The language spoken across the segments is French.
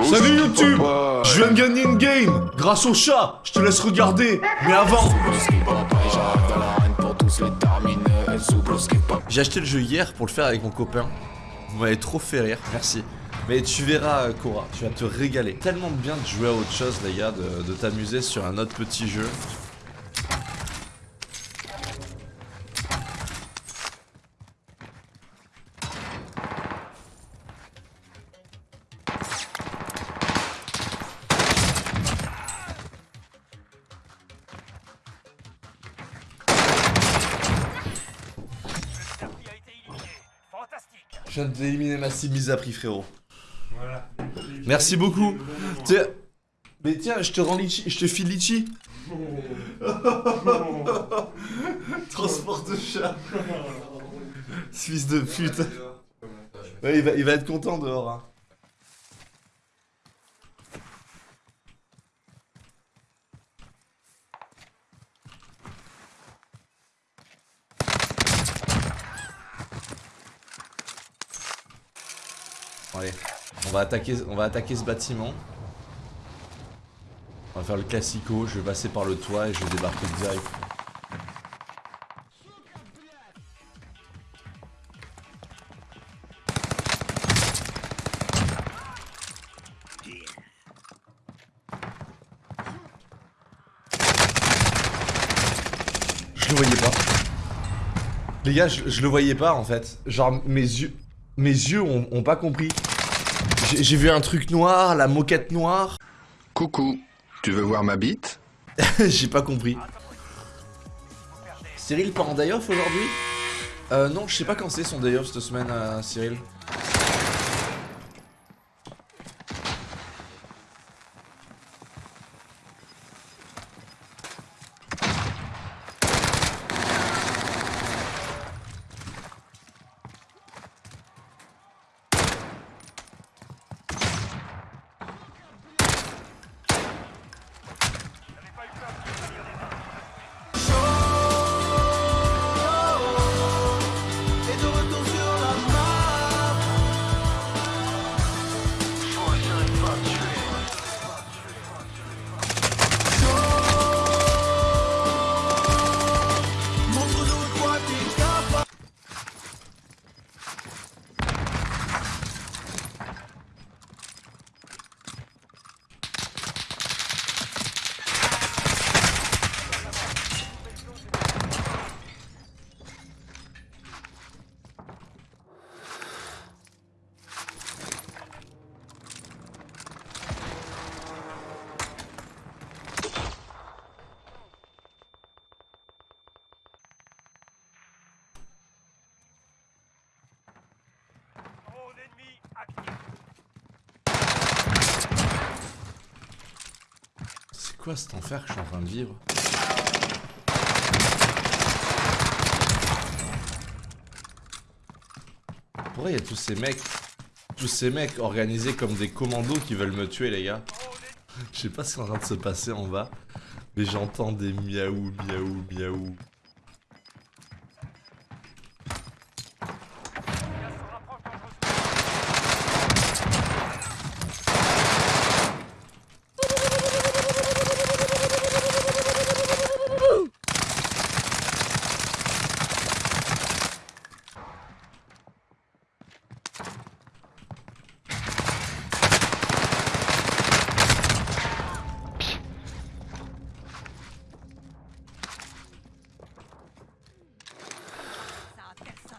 Salut YouTube Je viens de gagner une game Grâce au chat Je te laisse regarder Mais avant J'ai acheté le jeu hier pour le faire avec mon copain. Vous m'avez trop fait rire, merci. Mais tu verras, Cora, tu vas te régaler. Tellement bien de jouer à autre chose, les gars, de, de t'amuser sur un autre petit jeu. Je viens d'éliminer ma cible mise à prix, frérot. Voilà. Merci beaucoup. Tiens, mais tiens, je te rends litchi, je te file litchi. Transport de chat. Fils de pute. Ouais, il va, il va être content dehors. Hein. On va attaquer, on va attaquer ce bâtiment. On va faire le classico, je vais passer par le toit et je vais débarquer direct. Je le voyais pas. Les gars, je, le voyais pas en fait. Genre mes yeux, mes yeux ont pas compris. J'ai vu un truc noir, la moquette noire. Coucou, tu veux voir ma bite J'ai pas compris. Cyril part en day off aujourd'hui? Euh non, je sais pas quand c'est son day off cette semaine, euh, Cyril. C'est quoi cet enfer que je suis en train de vivre Pourquoi il y a tous ces mecs Tous ces mecs organisés comme des commandos qui veulent me tuer les gars Je sais pas ce qui est en train de se passer en bas Mais j'entends des miaou miaou miaou Ça a personne.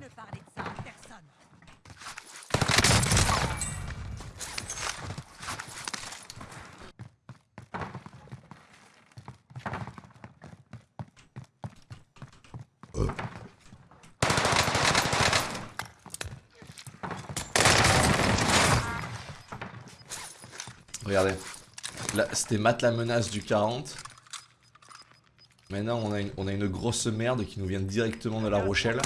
Ne parlez de ça à personne. Regardez. C'était Matt la menace du 40. Maintenant, on a, une, on a une grosse merde qui nous vient directement de La Rochelle.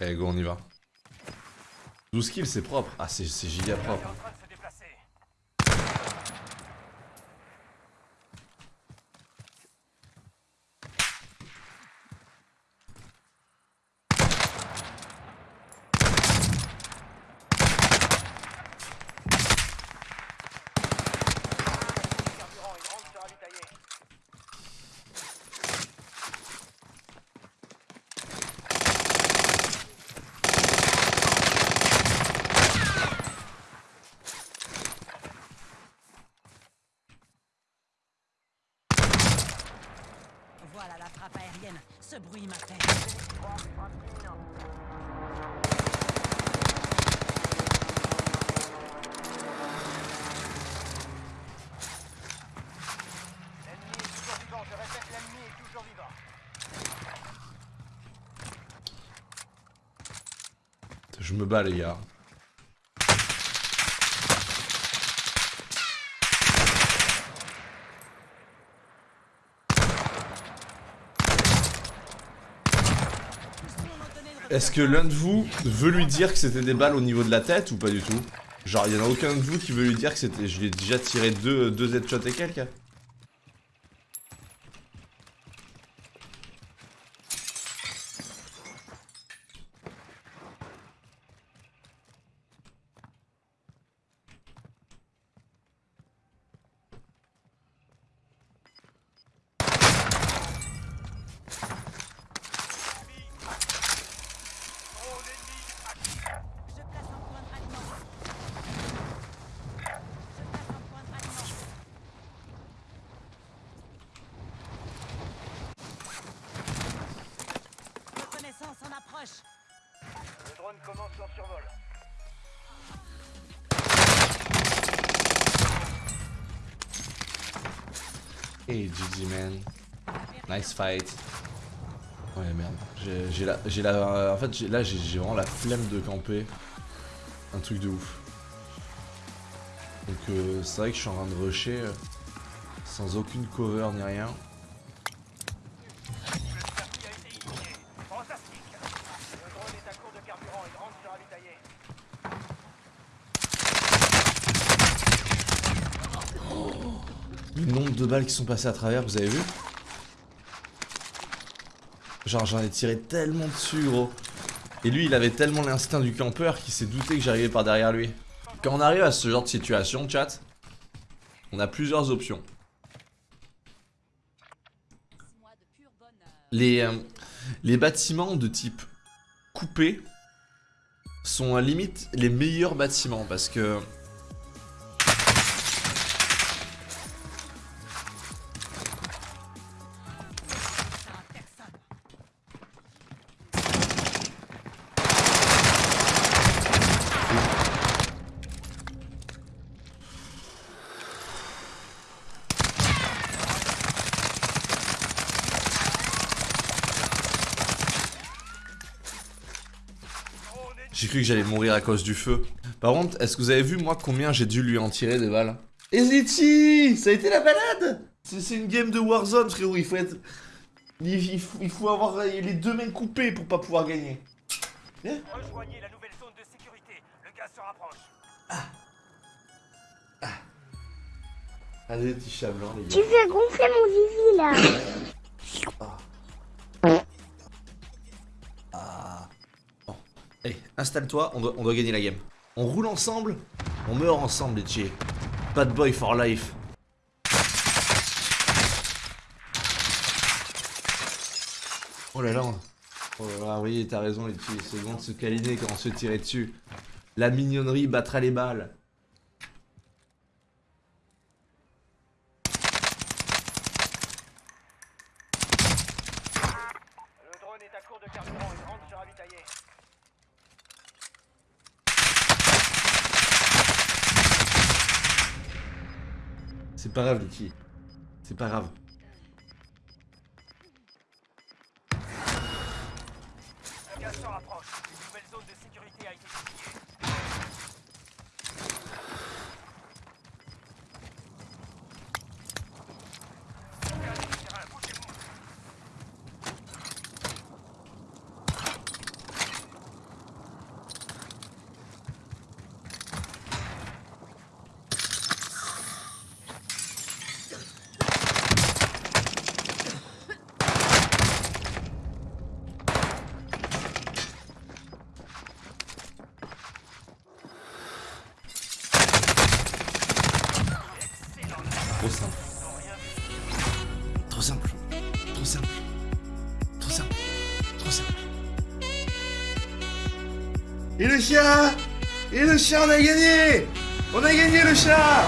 Allez, go, on y va. 12 kills, c'est propre. Ah, c'est giga propre. Voilà la frappe Ce bruit m'appelle. L'ennemi est toujours vivant, je répète, l'ennemi est toujours vivant. Je me bats, les gars. Est-ce que l'un de vous veut lui dire que c'était des balles au niveau de la tête ou pas du tout? Genre, il y en a aucun de vous qui veut lui dire que c'était. Je lui ai déjà tiré deux, deux headshots et quelques Je place un point de ralliement. Je place un point de ralliement. Reconnaissance en approche. Le drone commence son survol. Hey GG man. Nice fight. Ouais merde. J'ai la, la, en fait là j'ai j'ai vraiment la flemme de camper. Un truc de ouf. Donc euh, c'est vrai que je suis en train de rusher euh, sans aucune cover ni rien. Le circuit a été initié. Fantastique. Le drone est à court de carburant, il rentre se ravitailler. Le nombre de qui sont passées à travers, vous avez vu? Genre j'en ai tiré tellement dessus gros. Et lui il avait tellement l'instinct du campeur qu'il s'est douté que j'arrivais par derrière lui. Quand on arrive à ce genre de situation, chat, on a plusieurs options. Les, euh, les bâtiments de type coupé sont à limite les meilleurs bâtiments parce que J'ai cru que j'allais mourir à cause du feu. Par contre, est-ce que vous avez vu moi combien j'ai dû lui en tirer des balles Et Ziti Ça a été la balade C'est une game de Warzone frérot, il faut être... Il, il faut, il faut avoir les deux mains coupées pour pas pouvoir gagner. Rejoignez la nouvelle zone de sécurité. Le gaz se rapproche. Allez, petit chat blanc les Tu gars. fais gonfler mon zizi là. Installe-toi, on doit, gagner la game. On roule ensemble, on meurt ensemble les chiens. Bad boy for life. Oh là là. Oh là là, oui, t'as raison les petits. C'est bon de se câliner quand on se tirer dessus. La mignonnerie battra les balles. Le drone est à court de carburant, il rentre se ravitailler. C'est pas grave petits. C'est pas grave. Et le chat Et le chat, on a gagné On a gagné le chat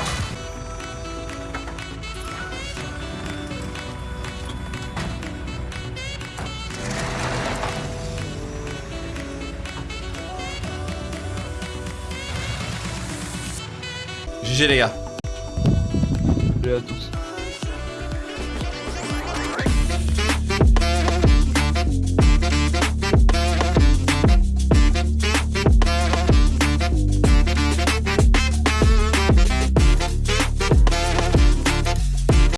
GG les gars. À tous.